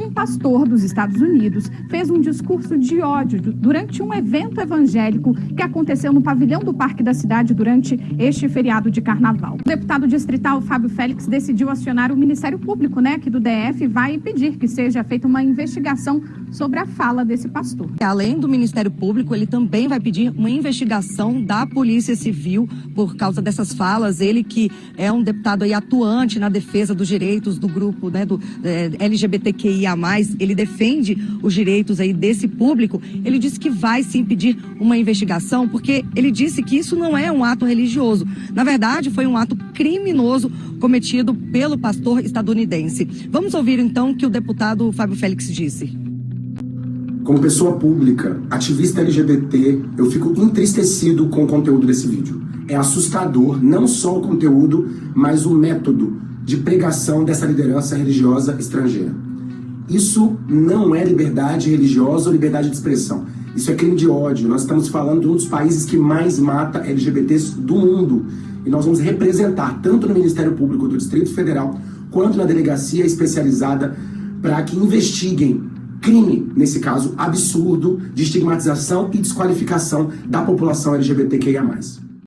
Um pastor dos Estados Unidos fez um discurso de ódio durante um evento evangélico que aconteceu no pavilhão do Parque da Cidade durante este feriado de carnaval. O deputado distrital Fábio Félix decidiu acionar o Ministério Público, né, aqui do DF, vai pedir que seja feita uma investigação sobre a fala desse pastor. Além do Ministério Público, ele também vai pedir uma investigação da Polícia Civil por causa dessas falas. Ele que é um deputado aí atuante na defesa dos direitos do grupo né, do é, LGBTQIA+, ele defende os direitos aí desse público. Ele disse que vai sim pedir uma investigação porque ele disse que isso não é um ato religioso. Na verdade, foi um ato criminoso cometido pelo pastor estadunidense. Vamos ouvir então o que o deputado Fábio Félix disse. Como pessoa pública, ativista LGBT, eu fico entristecido com o conteúdo desse vídeo. É assustador não só o conteúdo, mas o método de pregação dessa liderança religiosa estrangeira. Isso não é liberdade religiosa ou liberdade de expressão. Isso é crime de ódio. Nós estamos falando de um dos países que mais mata LGBTs do mundo. E nós vamos representar, tanto no Ministério Público do Distrito Federal, quanto na delegacia especializada, para que investiguem crime, nesse caso, absurdo de estigmatização e desqualificação da população LGBTQIA+.